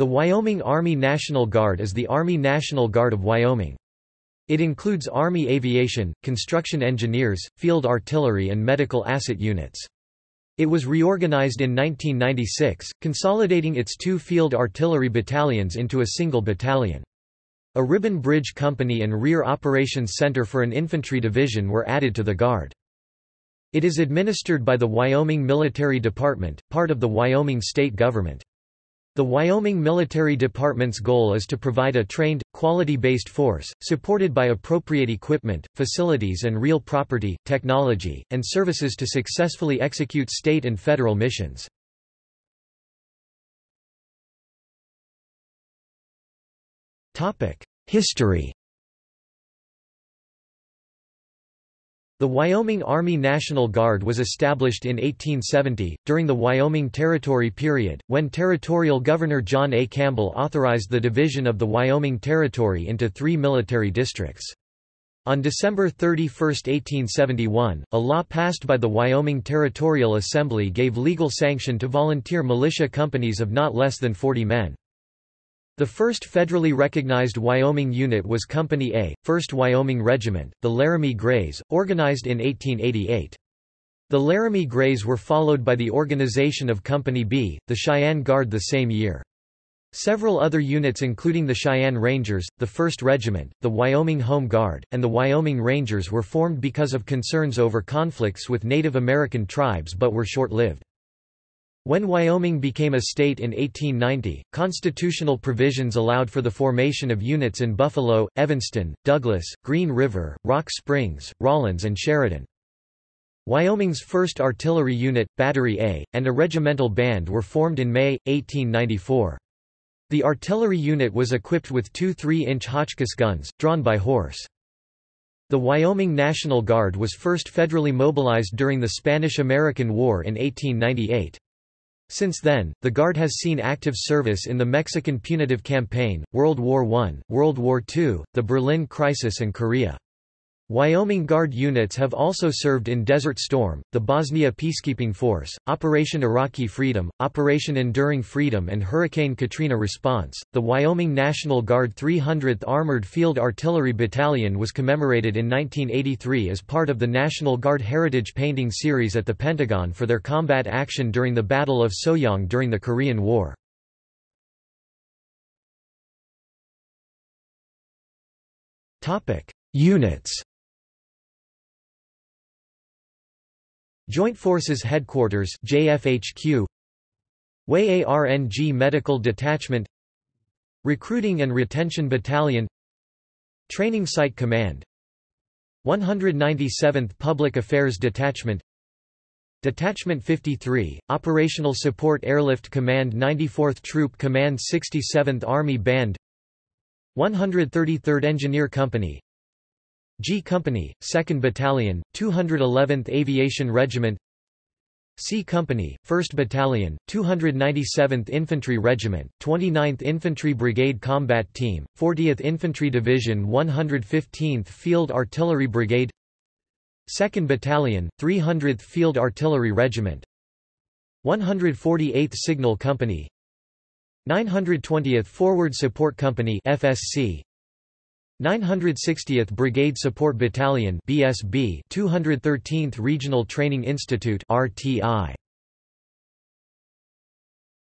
The Wyoming Army National Guard is the Army National Guard of Wyoming. It includes Army aviation, construction engineers, field artillery and medical asset units. It was reorganized in 1996, consolidating its two field artillery battalions into a single battalion. A ribbon bridge company and rear operations center for an infantry division were added to the Guard. It is administered by the Wyoming Military Department, part of the Wyoming state government. The Wyoming Military Department's goal is to provide a trained, quality-based force, supported by appropriate equipment, facilities and real property, technology, and services to successfully execute state and federal missions. History The Wyoming Army National Guard was established in 1870, during the Wyoming Territory period, when Territorial Governor John A. Campbell authorized the division of the Wyoming Territory into three military districts. On December 31, 1871, a law passed by the Wyoming Territorial Assembly gave legal sanction to volunteer militia companies of not less than 40 men. The first federally recognized Wyoming unit was Company A, 1st Wyoming Regiment, the Laramie Grays, organized in 1888. The Laramie Grays were followed by the organization of Company B, the Cheyenne Guard the same year. Several other units including the Cheyenne Rangers, the 1st Regiment, the Wyoming Home Guard, and the Wyoming Rangers were formed because of concerns over conflicts with Native American tribes but were short-lived. When Wyoming became a state in 1890, constitutional provisions allowed for the formation of units in Buffalo, Evanston, Douglas, Green River, Rock Springs, Rawlins and Sheridan. Wyoming's 1st Artillery Unit, Battery A, and a regimental band were formed in May, 1894. The artillery unit was equipped with two 3-inch Hotchkiss guns, drawn by horse. The Wyoming National Guard was first federally mobilized during the Spanish–American War in 1898. Since then, the Guard has seen active service in the Mexican Punitive Campaign, World War I, World War II, the Berlin Crisis and Korea. Wyoming Guard units have also served in Desert Storm, the Bosnia Peacekeeping Force, Operation Iraqi Freedom, Operation Enduring Freedom, and Hurricane Katrina response. The Wyoming National Guard 300th Armored Field Artillery Battalion was commemorated in 1983 as part of the National Guard Heritage Painting Series at the Pentagon for their combat action during the Battle of Soyang during the Korean War. Topic: Units Joint Forces Headquarters JFHQ WAY-ARNG Medical Detachment. Recruiting and Retention Battalion. Training Site Command. 197th Public Affairs Detachment. Detachment 53, Operational Support Airlift Command 94th Troop Command 67th Army Band. 133rd Engineer Company G Company, 2nd Battalion, 211th Aviation Regiment. C Company, 1st Battalion, 297th Infantry Regiment, 29th Infantry Brigade Combat Team, 40th Infantry Division 115th Field Artillery Brigade. 2nd Battalion, 300th Field Artillery Regiment. 148th Signal Company. 920th Forward Support Company FSC 960th Brigade Support Battalion BSB 213th Regional Training Institute RTI